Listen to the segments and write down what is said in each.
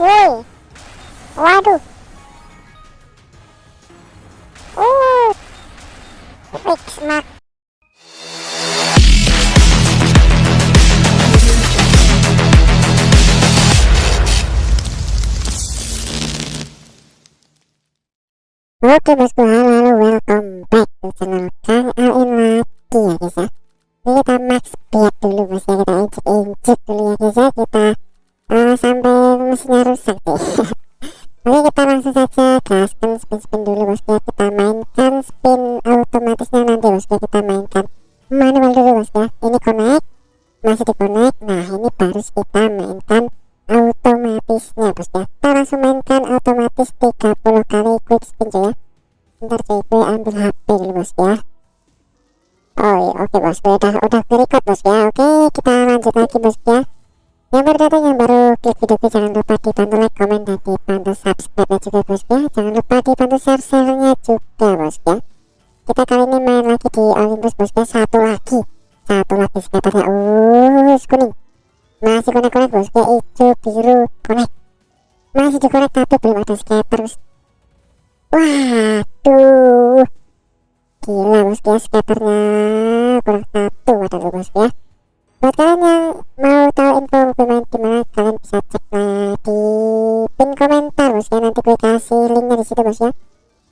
woi waduh. Uh fix mak Oke bosku, halo welcome back to channel Kang Alin lagi ya guys ya. Ini kita max speed dulu bos ya Ini connect, masih di connect. Nah ini baru kita mainkan otomatisnya bos ya. Kita langsung mainkan otomatis 30 kali quick spin ya. Ntar cuy. Gue ambil HP dulu bos ya. Oh iya. Oke bos. Gue udah udah record bos ya. Oke kita lanjut lagi bos ya. Yang baru datang yang baru klik video gue jangan lupa dibantu like komen dan dibantu subscribe juga bos ya. Jangan lupa dibantu share share nya juga bos ya. Kita kali ini main lagi di Olympus bos ya. Satu lagi satu lagi skaternya uh kuning masih connect-connect bos kayak hijau biru connect masih di connect tapi belum ada skaters waduh gila bos ya skaternya kurang satu ada tuh bos ya. Buat kalian yang mau tahu info pemain gimana kalian bisa cek nah, di pin komentar bos ya. Nanti gue kasih linknya di situ bos ya.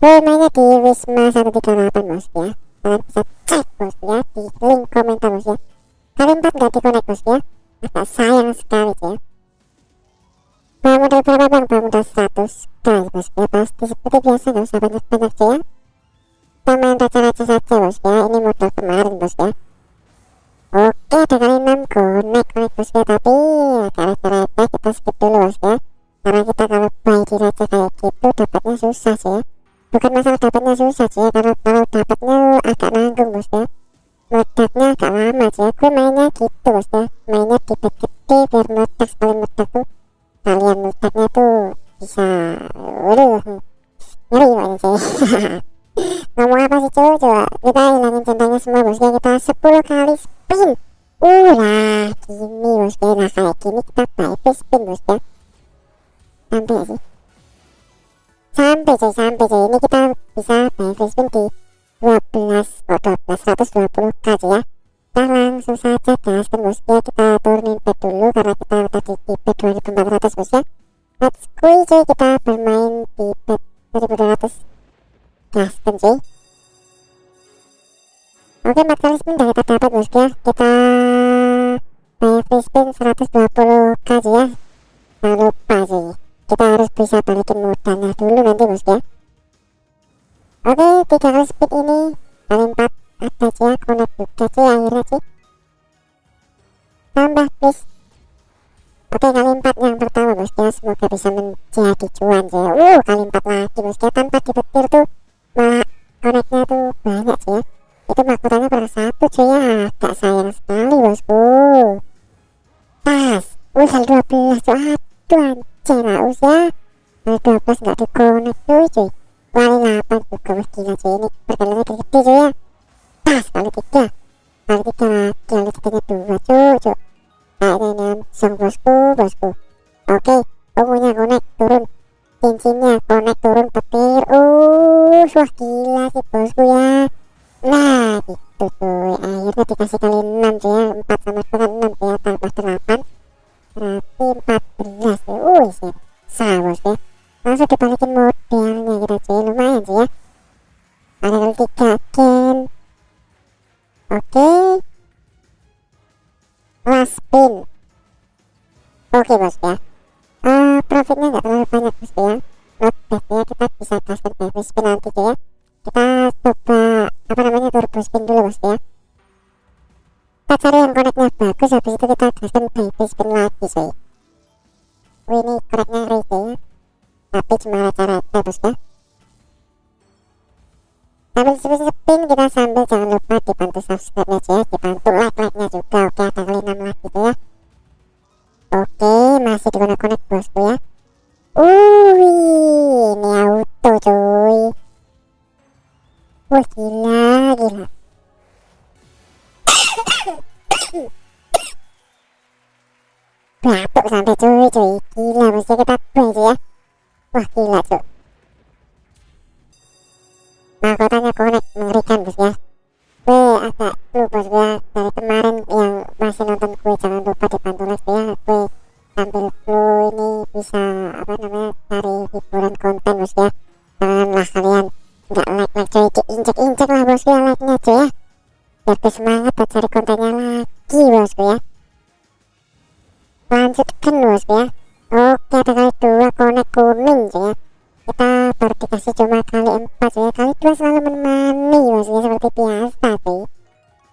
Pemainnya di Wisma 138 bos ya. Kalian bisa cek bos ya di link komentar bos ya. Kalian empat gak di connect bos ya? Agak sayang sekali ya. Bawa modal berapa bang? Bawa modal 100 kali bos. Ya Pasti seperti biasa gak usah banyak-banyak ya. Kita main raca-raca saja bos ya. Ini modal kemarin bos ya. Oke ada kali 6 connect connect bos ya. Tapi agak receh-receh kita skip dulu bos ya. Karena kita kalau buy di raca kayak gitu dapatnya susah sih ya Bukan masalah dapatnya susah sih ya Karena kalau dapatnya agak nanggung bos ya. Meledaknya agak lama sih ya gue mainnya gitu bos ya. Mainnya di bed gede biar meledak sekali meledak tuh. Kalian meledaknya tuh bisa waduh ngeri banget sih ngomong apa sih cuy coba kita hilangin centangnya semua bos ya. Kita 10 kali spin uh lah gini bos ya. Nah kayak gini kita free spin bos ya. Sampai sih sampai cuy sampai cuy ini kita bisa buy free spin di 12 oh 12 120 kali ya. Kita langsung saja gaskan bos. Ya kita turunin pet dulu karena kita tadi di pet 2400 bos ya. Let's go cuy kita bermain di pet 1200 gaskan cuy oke 4 kali spin udah kita dapat bos ya. Kita buy free spin 120 kali ya. Jangan lupa sih kita harus bisa balikin modalnya dulu nanti bos ya Oke, tiga kali speed ini kali empat ada ya connect juga sih akhirnya sih. Tambah please. Oke, kali empat yang pertama bos ya, semoga bisa menjadi cuan ya. Uh, kali empat lagi bos ya, tanpa dipetir tuh pas kali 3 kali 3 lagi kali 3 nya 2 cuy cuy nah ini langsung bosku bosku. Oke ungunya connect turun. Cincinnya ya kita bisa custom baby spin nanti ya kita coba apa namanya turbo spin dulu bos ya kita cari yang connectnya bagus habis itu kita custom baby spin lagi cuy Wih ini connectnya rate ya tapi cuma rata-rata bos ya sambil spin kita sambil jangan lupa dibantu subscribe nya ya dibantu like like nya juga oke ada kali 6 lagi gitu ya oke masih di connect bosku ya batuk sampai cuy cuy gila ya kita buy cuy ya wah gila cuy mahkotanya connect mengerikan bos ya gue agak lu bos dari kemarin yang masih nonton gue jangan lupa dibantu like ya gue sambil flu ini bisa apa namanya cari hiburan konten bos ya janganlah kalian nggak like like cuy injek injek lah bos gue like nya cuy ya biar kali dua selalu menemani bosnya seperti biasa sih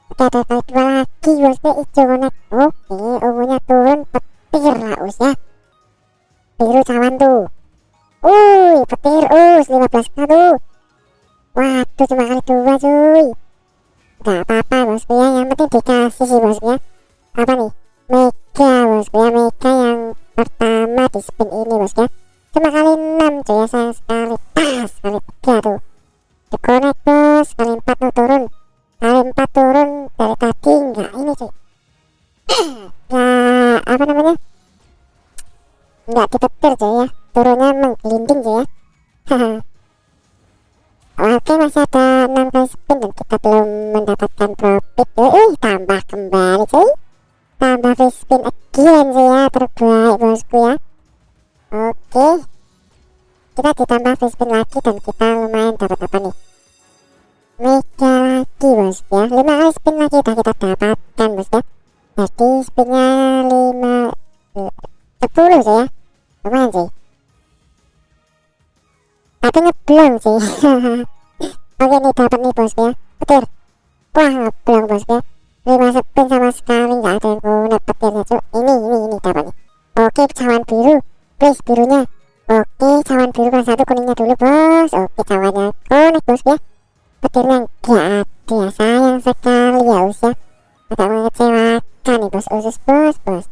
oke ada kali dua lagi bosnya hijau connect oke ungunya turun petir lah us ya. Biru cawan tuh Wuih, petir us 15 tuh waduh cuma kali dua cuy. Gak apa-apa bosku ya yang penting dikasih sih bosku ya apa nih? Mega bosku ya mega yang pertama di spin ini cuy ya. Oke masih ada 6 kali spin dan kita belum mendapatkan profit. Wih tambah kembali cuy. Tambah free spin again cuy ya terbaik bosku ya. Oke. Kita ditambah free spin lagi dan kita lumayan dapat apa nih? Mega lagi bos ya. 5 kali spin lagi udah kita dapatkan sih. Oke nih dapat nih bos ya Petir Wah ngeblong bos ya 5 spin sama sekali nggak ada yang guna petirnya cuy Ini ini ini dapat nih. Oke cawan biru. Please birunya. Oke cawan biru kelas satu kuningnya dulu bos. Oke cawannya konek bos ya. Petirnya nggak ada sayang sekali ya us ya. Agak mengecewakan nih bos. Usus bos bos.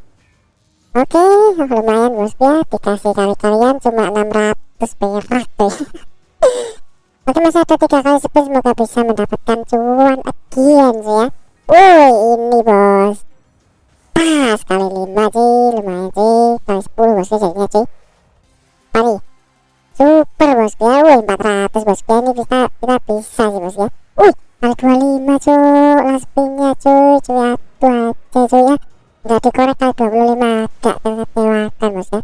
Oke lumayan bos ya. Dikasih kali kalian cuma 600 perak tuh oke masih ada tiga kali spin semoga bisa mendapatkan cuan. Again sih ya. Woi ini bos. Pas kali 5 sih lumayan sih kali 10 bosku jadinya sih kali super bosku ya. Wih 400 bosku ya. Ini kita kita bisa sih bosku ya. Kali 25 cuy. Last cuy. Cuy aduh aja cuy ya. Udah dikorek kali 25 agak kecewakan bosku ya.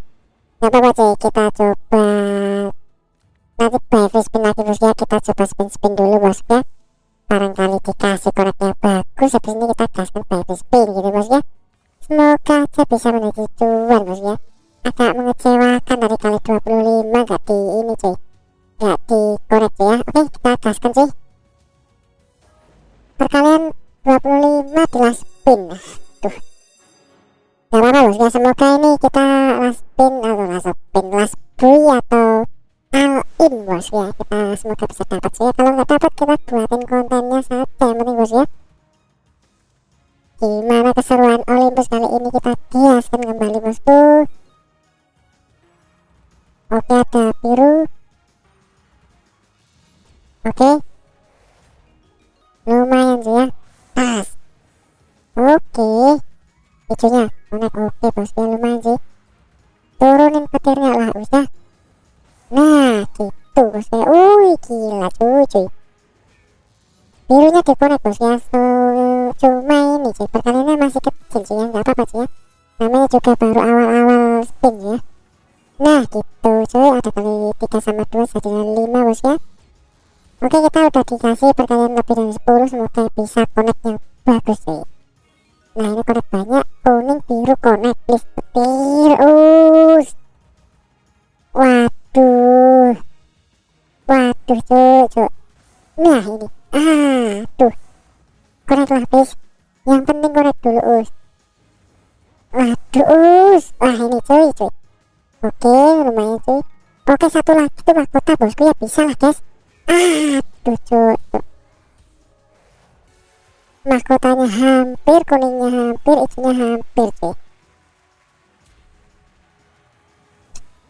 Gak apa-apa cuy. Kita coba nanti free spin lagi bosku ya kita coba spin-spin dulu bosku ya. Barangkali dikasih koreknya bagus habis ini kita gaskan free spin gitu bosku ya. Semoga aja bisa menuju cuan bos ya. Agak mengecewakan dari kali 25 gak di ini cuy. Gak di korek ya. Oke kita gaskan cuy. Perkalian 25 di last spin. Tuh gak apa-apa bos ya. Semoga ini kita last spin atau last spin last buy atau all in bos ya. Kita semoga bisa dapat sih. Ya kalau nggak dapat kita buatin kontennya saja yang bos ya. Gimana keseruan Olympus kali ini? Kita kiaskan kembali bosku oke ada biru. Oke. Lumayan sih ya. Pas. Oke. Hijaunya. Konek birunya dikonek bos ya so, cuma ini sih perkaliannya masih kecil sih ya nggak apa-apa sih ya namanya juga baru awal-awal spin ya nah gitu cuy ada kali 3 sama 2 jadinya 5 bos ya oke kita udah dikasih perkalian lebih dari 10 semoga bisa connect yang bagus sih nah ini connect banyak kuning biru connect please petir us waduh waduh cuy cuy nah ini. Aduh korek lah please yang penting korek dulu us. Waduh us. Wah ini cuy cuy. Oke lumayan cuy. Oke satu lagi tuh mahkota bosku. Ya bisa lah guys. Aduh cuy mahkotanya hampir kuningnya hampir hijaunya hampir cuy.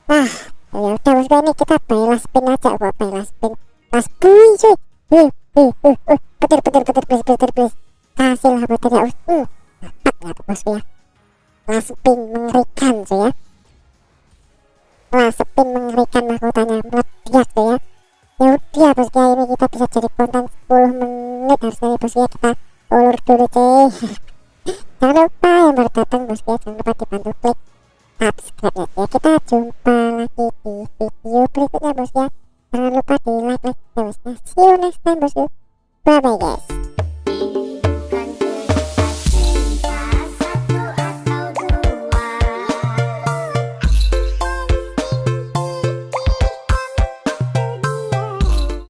Nah ya udah bosku. Ini kita last spin aja buat last spin. Spin cuy uh, uh, uh, petir petir petir please petir please kasih lah petir ya uh, dapat ya bosku ya last spin mengerikan cuy ya. Spin mengerikan mahkotanya. Meledak tuh ya. Ya udah bosku ya ini kita bisa jadi konten 10 menit harusnya ya bosku ya kita ulur dulu cuy. Jangan lupa yang baru datang bosku ya jangan lupa dibantu klik subscribe ya kita jumpa